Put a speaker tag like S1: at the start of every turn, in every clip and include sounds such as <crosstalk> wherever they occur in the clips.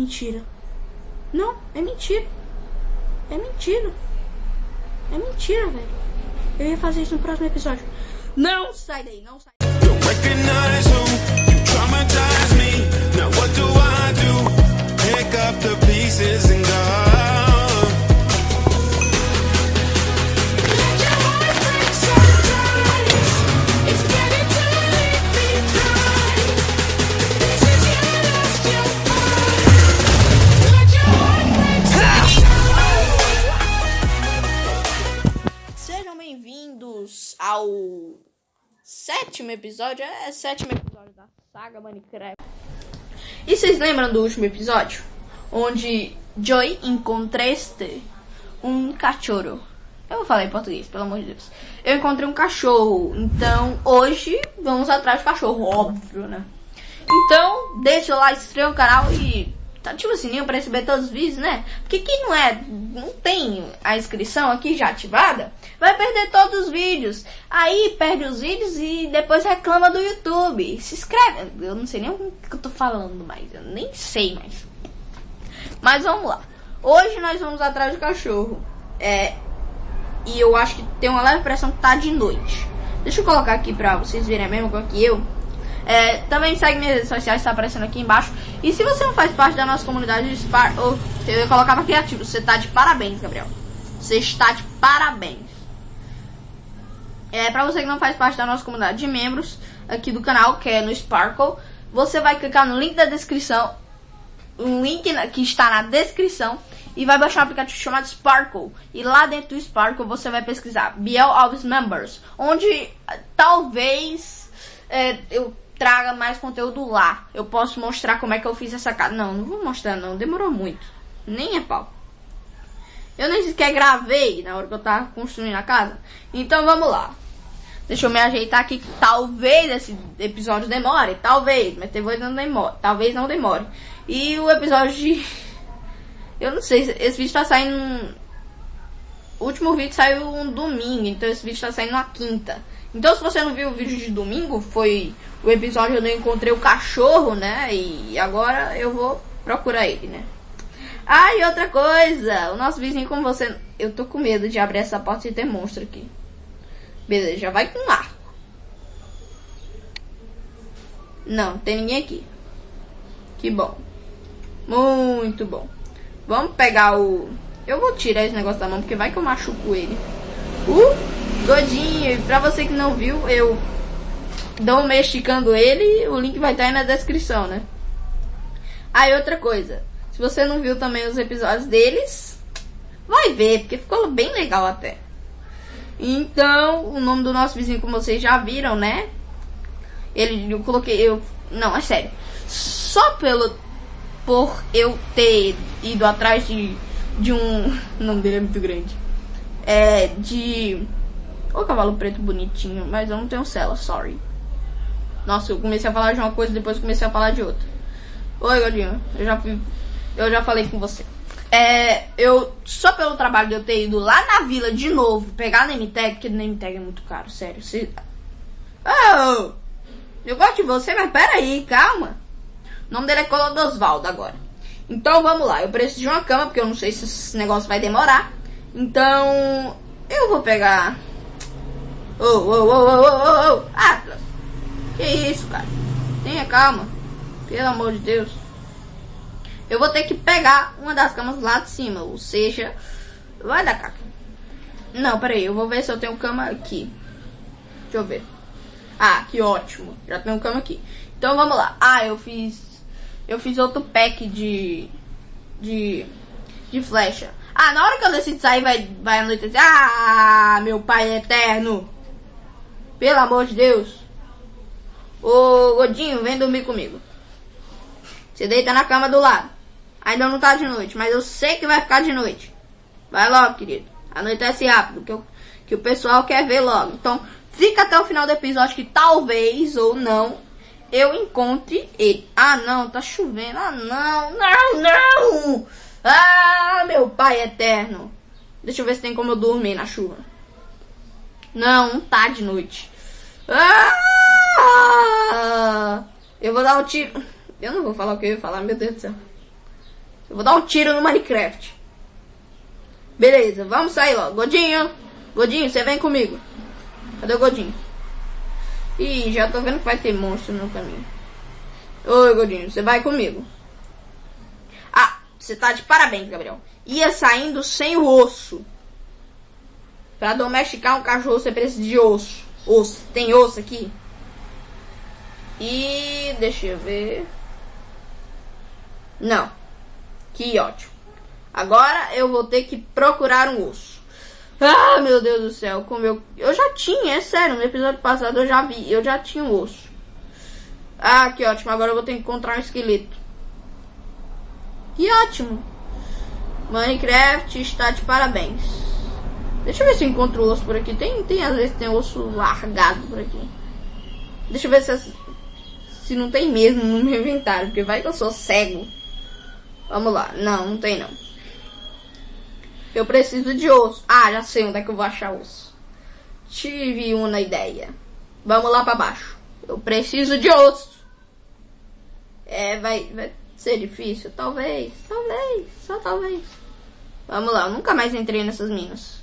S1: Mentira. Não, é mentira. É mentira. É mentira, velho. Eu ia fazer isso no próximo episódio. Não sai daí, não sai.
S2: Don't
S1: sétimo episódio. É sétimo episódio da saga Minecraft. E vocês lembram do último episódio? Onde Joy encontraste um cachorro. Eu vou falar em português, pelo amor de Deus. Eu encontrei um cachorro. Então, hoje vamos atrás do cachorro, óbvio, né? Então, deixa o like, inscreva no canal e ativa o sininho para receber todos os vídeos, né? Porque quem não é, não tem a inscrição aqui já ativada, vai perder todos os vídeos. Aí perde os vídeos e depois reclama do YouTube. Se inscreve. Eu não sei nem o que eu tô falando mais. Eu nem sei mais. Mas vamos lá. Hoje nós vamos atrás do cachorro. É. E eu acho que tem uma leve pressão que tá de noite. Deixa eu colocar aqui pra vocês verem a mesma coisa que eu. É, também segue minhas redes sociais, tá aparecendo aqui embaixo. E se você não faz parte da nossa comunidade de Spar... Oh, eu colocava criativo. Você tá de parabéns, Gabriel. Você está de parabéns. É, pra você que não faz parte da nossa comunidade de membros aqui do canal, que é no Sparkle, você vai clicar no link da descrição, um link na- que está na descrição, e vai baixar um aplicativo chamado Sparkle. E lá dentro do Sparkle você vai pesquisar Biel Alves Members, onde ah, talvez é, eu traga mais conteúdo lá. Eu posso mostrar como é que eu fiz essa casa. Não, não vou mostrar não, demorou muito. Nem é pau. Eu nem sequer gravei na hora que eu tava construindo a casa. Então vamos lá. Deixa eu me ajeitar aqui. Talvez esse episódio demore. Talvez. Mas talvez não demore. Talvez não demore. E o episódio de. <laughs> Eu não sei. Esse vídeo tá saindo. O último vídeo saiu um domingo. Então esse vídeo tá saindo na quinta. Então se você não viu o vídeo de domingo, foi o episódio onde eu encontrei o cachorro, né? E agora eu vou procurar ele, né? Ah, e outra coisa, o nosso vizinho, como você. Eu tô com medo de abrir essa porta e ter monstro aqui. Beleza, já vai com arco. Não, tem ninguém aqui. Que bom. Muito bom. Vamos pegar o. Eu vou tirar esse negócio da mão, porque vai que eu machuco ele. Uh, godinho. E pra você que não viu, eu domesticando ele. O link vai estar aí na descrição, né? E outra coisa. Se você não viu também os episódios deles, vai ver, porque ficou bem legal até. Então, o nome do nosso vizinho, como vocês já viram, né? Ele, eu coloquei, eu, não, é sério. Só pelo, por eu ter ido atrás de, de um, <laughs> o nome dele é muito grande. É, de, o cavalo preto bonitinho, mas eu não tenho cela, sorry. Nossa, eu comecei a falar de uma coisa, depois comecei a falar de outra. Oi, Godinho. Eu já fui. Eu já falei com você. É. Eu. Só pelo trabalho de eu ter ido lá na vila de novo pegar name tag, porque tag é muito caro, sério. Se... Oh! Eu gosto de você, mas peraí, calma. O nome dele é Colodosvaldo agora. Então vamos lá. Eu preciso de uma cama, porque eu não sei se esse negócio vai demorar. Então. Eu vou pegar. Oh, oh, oh, oh, oh, oh. Atlas! Que isso, cara? Tenha calma. Pelo amor de Deus. Eu vou ter que pegar uma das camas lá de cima. Ou seja, vai dar caca. Não, peraí. Eu vou ver se eu tenho cama aqui. Deixa eu ver. Ah, que ótimo. Já tenho cama aqui. Então vamos lá. Ah, eu fiz. Eu fiz outro pack de. De. De flecha. Ah, na hora que eu decido sair, vai, vai anoitecer. Ah, meu pai eterno. Pelo amor de Deus. Ô, Godinho, vem dormir comigo. Você deita na cama do lado. Ainda não tá de noite, mas eu sei que vai ficar de noite. Vai logo, querido. Anoitece rápido, que, eu, que o pessoal quer ver logo. Então, fica até o final do episódio que talvez ou não eu encontre ele. Ah, não, tá chovendo. Ah, não, não, não. Ah, meu pai eterno. Deixa eu ver se tem como eu dormir na chuva. Não, não tá de noite. Ah! Eu vou dar um tiro. Eu não vou falar o que eu ia falar, meu Deus do céu. Eu vou dar um tiro no Minecraft. Beleza, vamos sair logo. Godinho, Godinho, você vem comigo. Cadê o Godinho? Ih, já tô vendo que vai ter monstro no caminho. Oi, Godinho, você vai comigo. Ah, você tá de parabéns, Gabriel. Ia saindo sem o osso. Pra domesticar um cachorro você precisa de osso. Osso. Tem osso aqui? E deixa eu ver. Não. Que ótimo. Agora eu vou ter que procurar um osso. Ah, meu Deus do céu, como eu. Eu já tinha, é sério, no episódio passado eu já vi, eu já tinha um osso. Ah, que ótimo, agora eu vou ter que encontrar um esqueleto. Que ótimo. Minecraft está de parabéns. Deixa eu ver se eu encontro osso por aqui. Tem, tem às vezes tem osso largado por aqui. Deixa eu ver se, se não tem mesmo no meu inventário, porque vai que eu sou cego. Vamos lá. Não, não tem não. Eu preciso de osso. Ah, já sei onde é que eu vou achar osso. Tive uma ideia. Vamos lá pra baixo. Eu preciso de osso. É, vai, vai ser difícil? Talvez, talvez, só talvez. Vamos lá, eu nunca mais entrei nessas minas.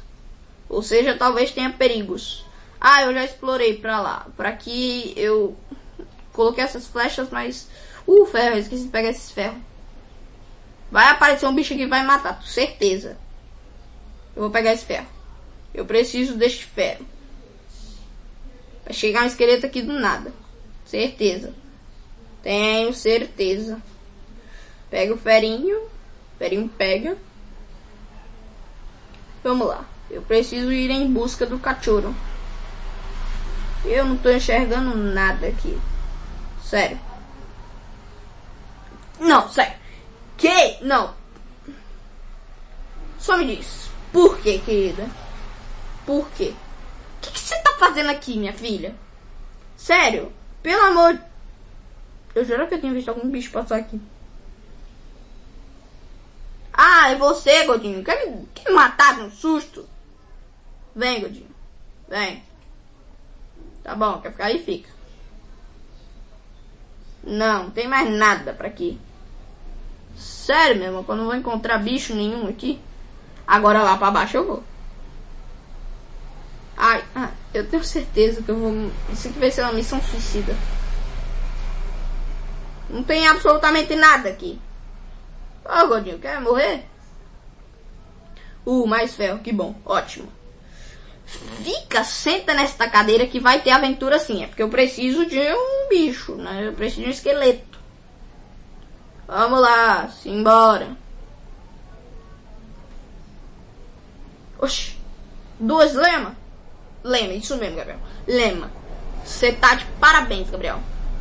S1: Ou seja, talvez tenha perigos. Ah, eu já explorei pra lá. Por aqui eu coloquei essas flechas, mas. Uh, ferro, eu esqueci de pegar esses ferros. Vai aparecer um bicho que vai matar, certeza. Eu vou pegar esse ferro. Eu preciso deste ferro. Vai chegar um esqueleto aqui do nada. Certeza. Tenho certeza. Pega o ferinho. O ferinho pega. Vamos lá. Eu preciso ir em busca do cachorro. Eu não tô enxergando nada aqui. Sério. Não, sério. Que? Não. Só me diz. Por que, querida? Por quê? O que, você tá fazendo aqui, minha filha? Sério? Pelo amor. Eu juro que eu tinha visto algum bicho passar aqui. Ah, é você, Godinho. Quer me, quer me matar no susto? Vem, Godinho. Vem. Tá bom, quer ficar aí? Fica. Não, não tem mais nada pra aqui. Sério, meu irmão, quando eu vou encontrar bicho nenhum aqui. Agora lá pra baixo eu vou. Ai, ah, eu tenho certeza que eu vou. Isso aqui vai ser uma missão suicida. Não tem absolutamente nada aqui. Ô, Godinho, quer morrer? Uh, mais ferro, que bom, ótimo. Fica, senta nesta cadeira que vai ter aventura sim. É porque eu preciso de um bicho, né? Eu preciso de um esqueleto. Vamos lá, simbora. Oxi, duas lema? Lema, isso mesmo, Gabriel. Lema. Você tá de parabéns, Gabriel.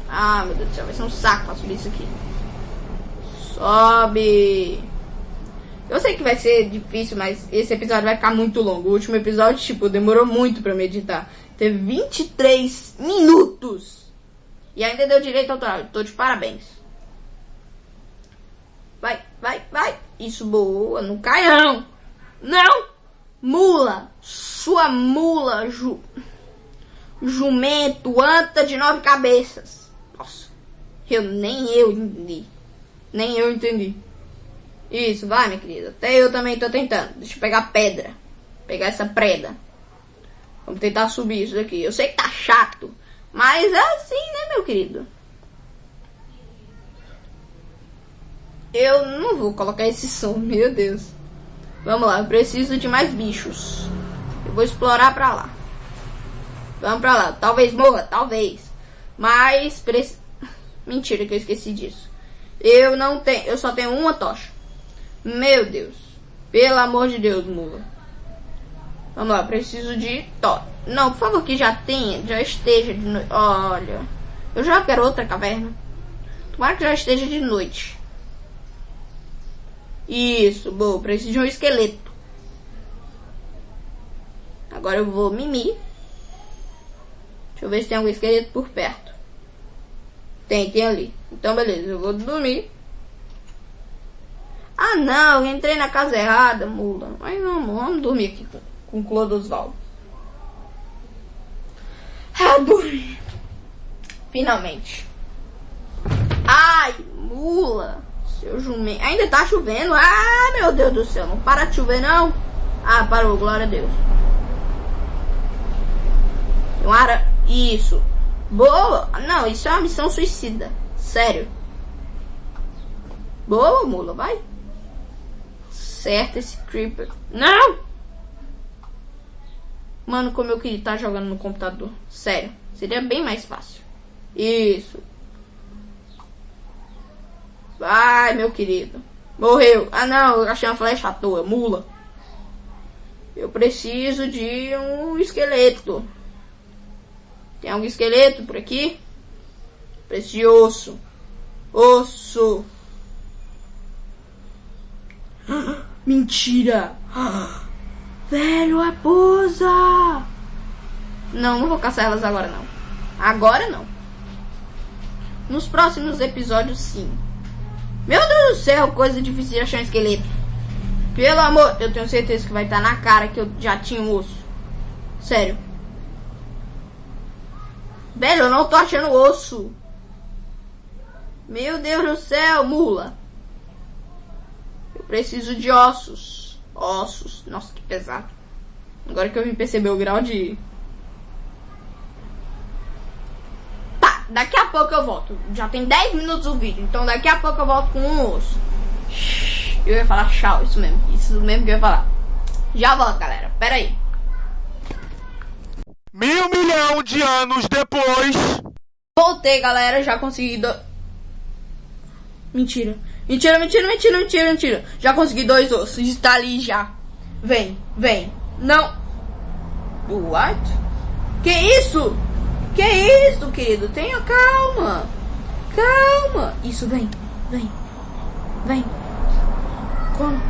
S1: Ah, meu Deus do céu, vai ser um saco pra subir isso aqui. Sobe. Eu sei que vai ser difícil, mas esse episódio vai ficar muito longo. O último episódio, tipo, demorou muito pra meditar. Teve 23 minutos. E ainda deu direito autoral. Tô de parabéns. Vai, vai, vai. Isso, boa. Não cai, não. Não. Mula. Sua mula, ju... Jumento, anta de nove cabeças. Nossa. Eu nem eu entendi. Nem eu entendi. Isso, vai, minha querida. Até eu também tô tentando. Deixa eu pegar pedra. Pegar essa preda. Vamos tentar subir isso daqui. Eu sei que tá chato. Mas é assim, né, meu querido? Eu não vou colocar esse som, <laughs> meu Deus. Vamos lá, eu preciso de mais bichos. Eu vou explorar pra lá. Vamos pra lá. Talvez morra, talvez. Mas preci... <laughs> Mentira que eu esqueci disso. Eu não tenho, eu só tenho uma tocha. Meu Deus. Pelo amor de Deus, mula. Vamos lá, preciso de to. Não, por favor, que já tenha, já esteja de noite. Olha. Eu já quero outra caverna. Tomara que já esteja de noite. Isso, boa. Preciso de um esqueleto. Agora eu vou mimir. Deixa eu ver se tem algum esqueleto por perto. Tem, tem ali. Então, beleza. Eu vou dormir. Ah, não. Entrei na casa errada, mula. Mas vamos, vamos dormir aqui com, com Clodosvaldo. Ah, dormi. Finalmente. Ai, mula. Seu jumento. Ainda tá chovendo? Ah, meu Deus do céu. Não para de chover, não. Ah, parou. Glória a Deus. Tem uma ara... Isso. Boa. Não, isso é uma missão suicida. Sério. Boa, mula. Vai. Certo esse creeper. Não! Mano, como eu queria estar jogando no computador. Sério. Seria bem mais fácil. Isso. Vai, meu querido. Morreu. Ah, não. Eu achei uma flecha à toa. Mula. Eu preciso de um esqueleto. Tem algum esqueleto por aqui? Preciso de osso. Osso. <gasps> Mentira. Velho, pousa. Não, não vou caçar elas agora não. Agora não. Nos próximos episódios sim. Meu Deus do céu, coisa difícil de achar um esqueleto. Pelo amor, eu tenho certeza que vai estar na cara que eu já tinha um osso. Sério. Velho, eu não tô achando osso. Meu Deus do céu, mula. Preciso de ossos. Ossos. Nossa, que pesado. Agora que eu vim perceber o grau de. Tá, daqui a pouco eu volto. Já tem 10 minutos o vídeo, então daqui a pouco eu volto com um osso. Eu ia falar tchau, isso mesmo. Isso mesmo que eu ia falar. Já volto, galera. Pera aí.
S3: Mil milhão de anos depois.
S1: Voltei, galera. Já consegui. Do... Mentira. Mentira, mentira, mentira, mentira, mentira. Já consegui dois ossos. Está ali já. Vem, vem. Não. What? Que isso? Que isso, querido? Tenha calma. Calma. Isso, vem. Vem. Vem. Como?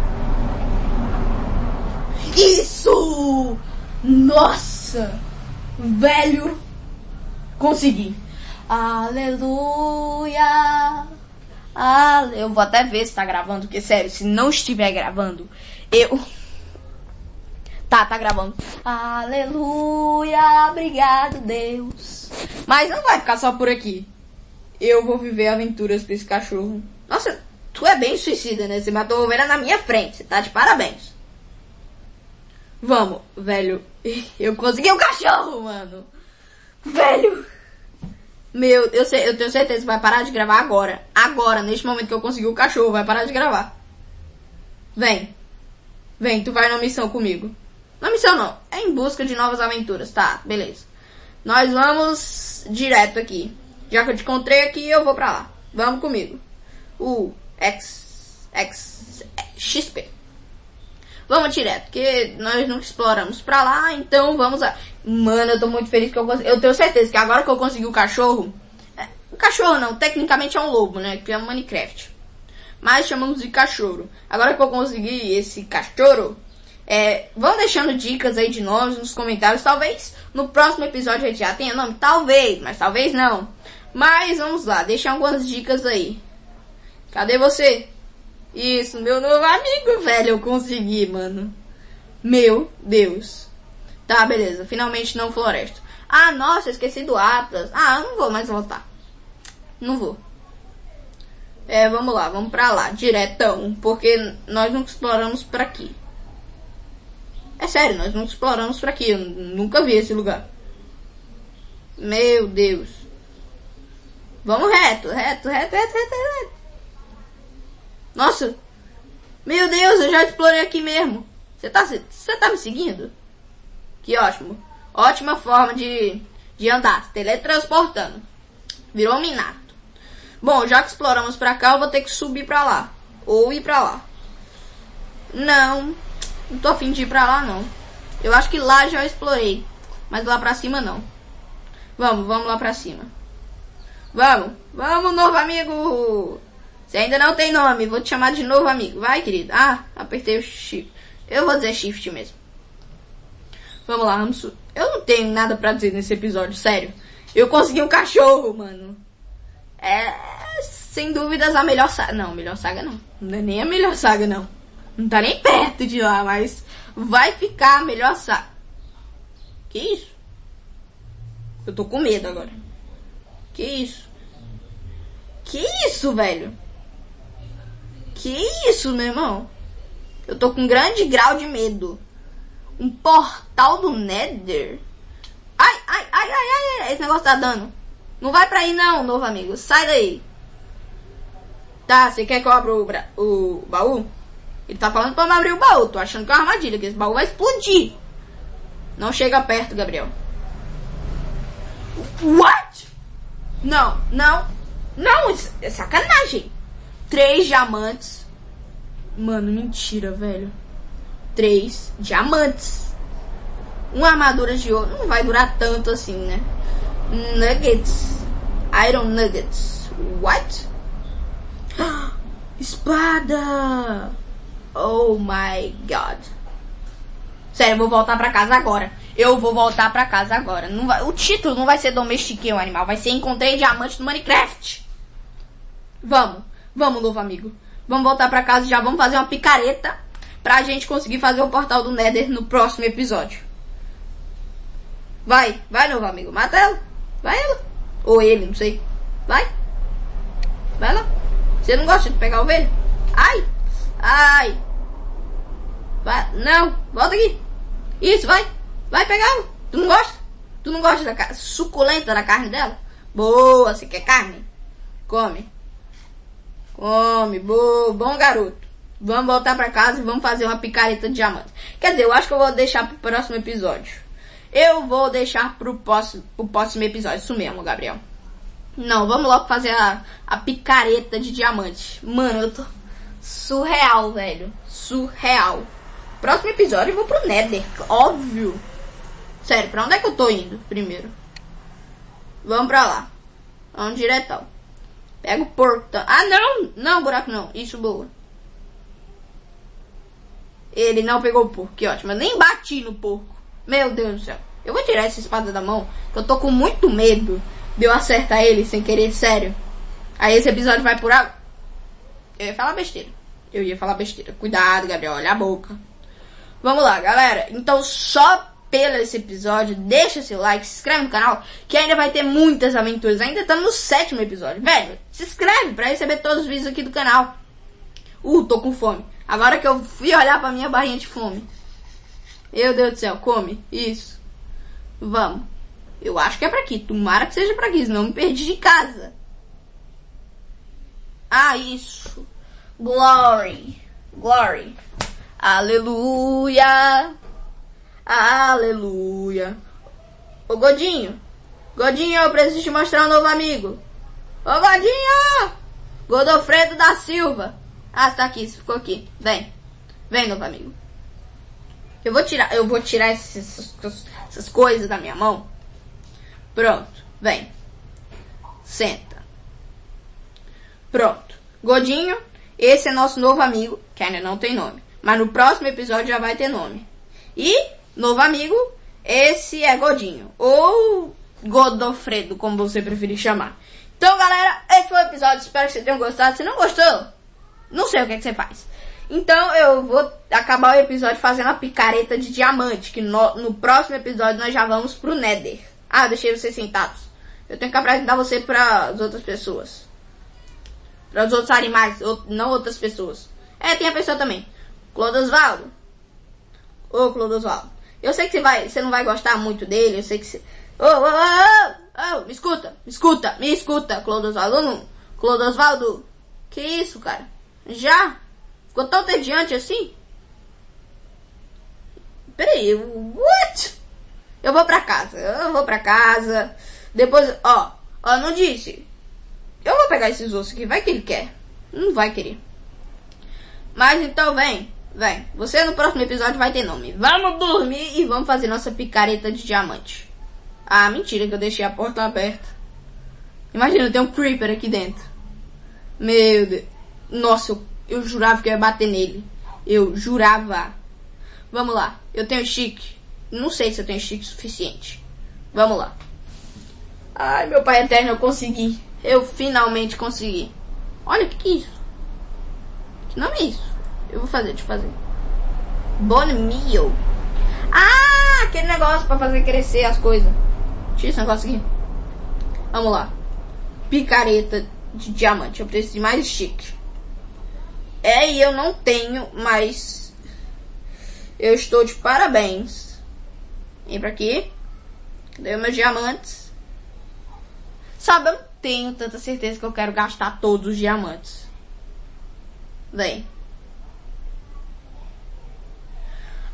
S1: Isso! Nossa! Velho! Consegui. Aleluia! Ale... Eu vou até ver se tá gravando, porque sério, se não estiver gravando, eu. Tá, tá gravando. Aleluia! Obrigado, Deus. Mas não vai ficar só por aqui. Eu vou viver aventuras pra esse cachorro. Nossa, tu é bem suicida, né? Você matou a ovelha na minha frente. Você tá de parabéns. Vamos, velho. <laughs> Eu consegui um cachorro, mano. Velho. Meu, eu, sei, eu tenho certeza que vai parar de gravar agora. Agora, neste momento que eu consegui o cachorro, vai parar de gravar. Vem. Vem, tu vai na missão comigo. Na missão não, é em busca de novas aventuras. Tá, beleza. Nós vamos direto aqui. Já que eu te encontrei aqui, eu vou pra lá. Vamos comigo. O X. X. XP. Vamos direto, porque nós nunca exploramos pra lá, então vamos lá. Mano, eu tô muito feliz que eu consegui. Eu tenho certeza que agora que eu consegui o cachorro. é, o cachorro não, tecnicamente é um lobo, né? Que é um Minecraft. Mas chamamos de cachorro. Agora que eu consegui esse cachorro, é, vão deixando dicas aí de nomes nos comentários. Talvez no próximo episódio a gente já tenha nome. Talvez, mas talvez não. Mas vamos lá, deixa algumas dicas aí. Cadê você? Isso, meu novo amigo, velho. Eu consegui, mano. Meu Deus. Tá, beleza. Finalmente não floresta. Ah, nossa, esqueci do Atlas. Ah, eu não vou mais voltar. Não vou. É, vamos lá, vamos pra lá, diretão. Porque nós nunca exploramos por aqui. É sério, nós nunca exploramos por aqui. Eu nunca vi esse lugar. Meu Deus. Vamos reto, reto, reto, reto, reto, reto. Nossa. Meu Deus, eu já explorei aqui mesmo. Você tá, você tá me seguindo? Que ótimo. Ótima forma de, de andar, teletransportando. Virou Minato. Bom, já que exploramos pra cá, eu vou ter que subir pra lá. Ou ir pra lá. Não, não tô afim de ir pra lá, não. Eu acho que lá já explorei. Mas lá pra cima, não. Vamos, vamos lá pra cima. Vamos, vamos, novo amigo. Você ainda não tem nome, vou te chamar de novo amigo. Vai, querido. Ah, apertei o shift. Eu vou dizer shift mesmo. Vamos lá, vamos. Eu não tenho nada pra dizer nesse episódio, sério. Eu consegui um cachorro, mano. É, sem dúvidas, a melhor saga. Não, melhor saga não. Não é nem a melhor saga, não. Não tá nem perto de lá, mas vai ficar a melhor saga. Que isso? Eu tô com medo agora. Que isso? Que isso, velho? Que isso, meu irmão? Eu tô com um grande grau de medo. Um portal do Nether? Ai, ai, ai, ai, ai, esse negócio tá dando. Não vai pra aí não, novo amigo. Sai daí. Tá, você quer que eu abra o, o baú? Ele tá falando pra eu abrir o baú. Tô achando que é uma armadilha, que esse baú vai explodir. Não chega perto, Gabriel. What? Não, não. Não, isso é sacanagem. Três diamantes. Mano, mentira, velho. Três diamantes. Uma armadura de ouro. Não vai durar tanto assim, né? Nuggets. Iron Nuggets. What? <gasps> Espada! Oh my god. Sério, eu vou voltar pra casa agora. Eu vou voltar pra casa agora. Não vai- o título não vai ser Domestiquei um Animal, vai ser Encontrei Diamante no Minecraft. Vamos, vamos, novo amigo. Vamos voltar pra casa e já vamos fazer uma picareta pra gente conseguir fazer o portal do Nether no próximo episódio. Vai, vai, novo amigo. Mata ela. Vai ela. Ou ele, não sei. Vai. Vai lá. Você não gosta de pegar ovelha? Ai! Ai! Vai. Não, volta aqui. Isso, vai. Vai pegá-la. Tu não gosta? Tu não gosta da suculenta da carne dela? Boa, você quer carne? Come. Come, boa, bom garoto. Vamos voltar pra casa e vamos fazer uma picareta de diamante. Quer dizer, eu acho que eu vou deixar pro próximo episódio. Eu vou deixar pro próximo, pro próximo episódio. Isso mesmo, Gabriel. Não, vamos logo fazer a, a picareta de diamante. Mano, eu tô surreal, velho. Surreal. Próximo episódio eu vou pro Nether, óbvio. Sério, pra onde é que eu tô indo primeiro? Vamos pra lá. Vamos diretão. Pega o portão. Ah, não! Não, buraco não. Isso, boa. Ele não pegou o porco. Que ótimo. Eu nem bati no porco. Meu Deus do céu. Eu vou tirar essa espada da mão. Que eu tô com muito medo de eu acertar ele sem querer, sério. Aí esse episódio vai por água. Eu ia falar besteira. Eu ia falar besteira. Cuidado, Gabriel. Olha a boca. Vamos lá, galera. Então, só pelo esse episódio, deixa seu like, se inscreve no canal, que ainda vai ter muitas aventuras. Ainda estamos no sétimo episódio. Velho, se inscreve pra receber todos os vídeos aqui do canal. Uh, tô com fome. Agora que eu fui olhar pra minha barrinha de fome. Meu Deus do céu, come. Isso. Vamos. Eu acho que é pra aqui. Tomara que seja pra aqui, senão me perdi de casa. Ah, isso. Glory. Glory. Aleluia. Aleluia. Ô Godinho. Godinho, eu preciso te mostrar um novo amigo. Ô Godinho! Godofredo da Silva. Ah, tá aqui, ficou aqui. Vem. Vem, novo amigo. Eu vou tirar, eu vou tirar esses- essas coisas da minha mão. Pronto, vem. Senta. Pronto. Godinho, esse é nosso novo amigo, que ainda não tem nome. Mas no próximo episódio já vai ter nome. E, novo amigo, esse é Godinho. Ou Godofredo, como você preferir chamar. Então, galera, esse foi o episódio. Espero que vocês tenham gostado. Se não gostou, não sei o que, é que você faz. Então eu vou acabar o episódio fazendo a picareta de diamante. Que no, no próximo episódio nós já vamos pro Nether. Ah, deixei vocês sentados. Eu tenho que apresentar você para as outras pessoas. Para os outros animais, ou- não outras pessoas. É, tem a pessoa também. Clodosvaldo. Ô, Clodosvaldo. Eu sei que você, vai, você não vai gostar muito dele. Eu sei que você... Ô, ô, ô, ô, me escuta, me escuta, me escuta, Clodosvaldo. Clodosvaldo. Que isso, cara? Já? Ficou tão tediante assim? Peraí, what? Eu vou pra casa, eu vou pra casa. Depois, ó, ó, não disse. Eu vou pegar esses ossos aqui, vai que ele quer. Não vai querer. Mas então vem, vem. Você no próximo episódio vai ter nome. Vamos dormir e vamos fazer nossa picareta de diamante. Ah, mentira que eu deixei a porta aberta. Imagina, tem um creeper aqui dentro. Meu Deus. Nossa, eu, eu jurava que eu ia bater nele. Eu jurava. Vamos lá. Eu tenho chique. Não sei se eu tenho chique suficiente. Vamos lá. Ai, meu pai eterno, eu consegui. Eu finalmente consegui. Olha, o que, que é isso? Que nome é isso? Eu vou fazer, deixa eu fazer. Bone meal. Ah, aquele negócio pra fazer crescer as coisas. Tira esse negócio aqui. Vamos lá. Picareta de diamante. Eu preciso de mais chique. É, e eu não tenho, mas eu estou de parabéns. Vem pra aqui. Cadê meus diamantes? Sabe, eu não tenho tanta certeza que eu quero gastar todos os diamantes. Vem.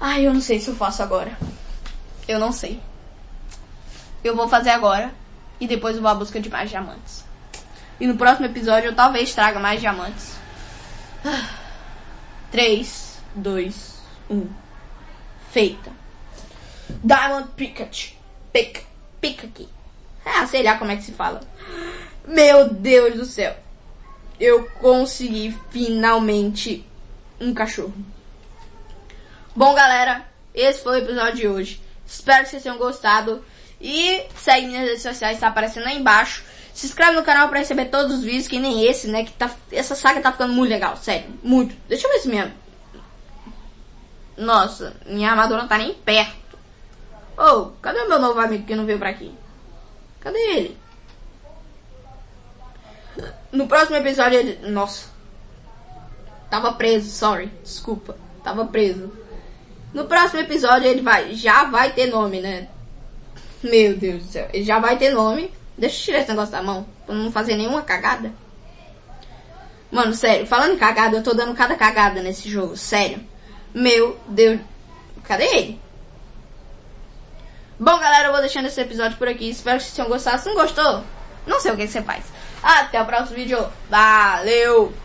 S1: Ai, eu não sei se eu faço agora. Eu não sei. Eu vou fazer agora. E depois eu vou à busca de mais diamantes. E no próximo episódio eu talvez traga mais diamantes. 3, 2, 1. Feita. Diamond Pikachu. Pick. Pick aqui. Ah, sei lá como é que se fala. Meu Deus do céu. Eu consegui finalmente um cachorro. Bom, galera, esse foi o episódio de hoje. Espero que vocês tenham gostado. E segue minhas redes sociais, tá aparecendo aí embaixo. Se inscreve no canal pra receber todos os vídeos, que nem esse, né? Que tá, essa saga tá ficando muito legal, sério. Muito. Deixa eu ver se minha... Nossa, minha armadura não tá nem perto. Ô, cadê o meu novo amigo que não veio pra aqui? Cadê ele? No próximo episódio ele... Nossa. Tava preso, sorry. Desculpa. Tava preso. No próximo episódio ele vai... Já vai ter nome, né? Meu Deus do céu. Ele já vai ter nome. Deixa eu tirar esse negócio da mão. Pra não fazer nenhuma cagada. Mano, sério. Falando em cagada, eu tô dando cada cagada nesse jogo. Sério. Meu Deus. Cadê ele? Bom, galera, eu vou deixando esse episódio por aqui. Espero que vocês tenham gostado. Se não gostou, não sei o que você faz. Até o próximo vídeo. Valeu!